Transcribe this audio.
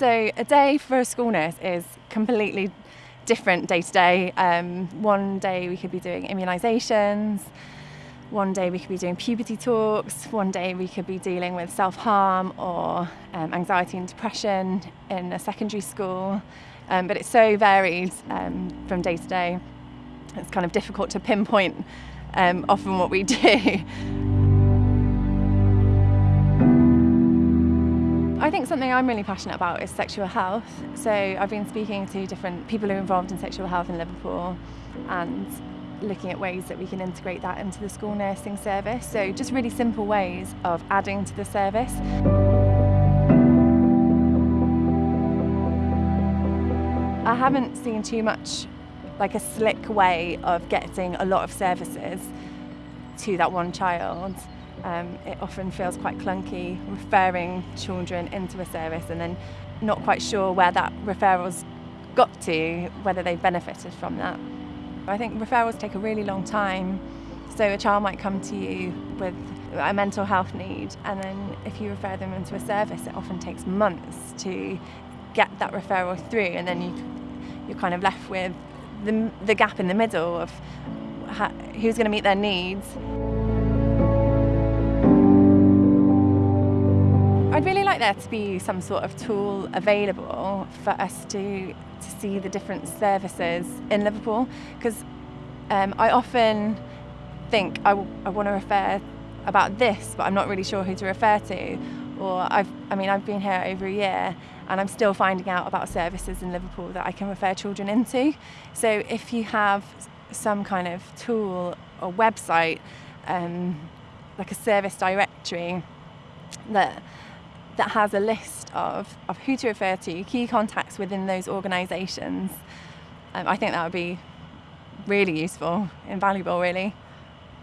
So a day for a school nurse is completely different day to day. Um, one day we could be doing immunisations, one day we could be doing puberty talks, one day we could be dealing with self harm or um, anxiety and depression in a secondary school. Um, but it's so varied um, from day to day. It's kind of difficult to pinpoint um, often what we do. I think something I'm really passionate about is sexual health. So I've been speaking to different people who are involved in sexual health in Liverpool and looking at ways that we can integrate that into the school nursing service. So just really simple ways of adding to the service. I haven't seen too much like a slick way of getting a lot of services to that one child. Um, it often feels quite clunky referring children into a service and then not quite sure where that referral's got to, whether they benefited from that. I think referrals take a really long time. So a child might come to you with a mental health need and then if you refer them into a service it often takes months to get that referral through and then you, you're kind of left with the, the gap in the middle of how, who's going to meet their needs. I'd really like there to be some sort of tool available for us to, to see the different services in Liverpool because um, I often think I, I want to refer about this but I'm not really sure who to refer to or I've, I mean I've been here over a year and I'm still finding out about services in Liverpool that I can refer children into. So if you have some kind of tool or website, um, like a service directory that that has a list of, of who to refer to, key contacts within those organisations. Um, I think that would be really useful, invaluable really.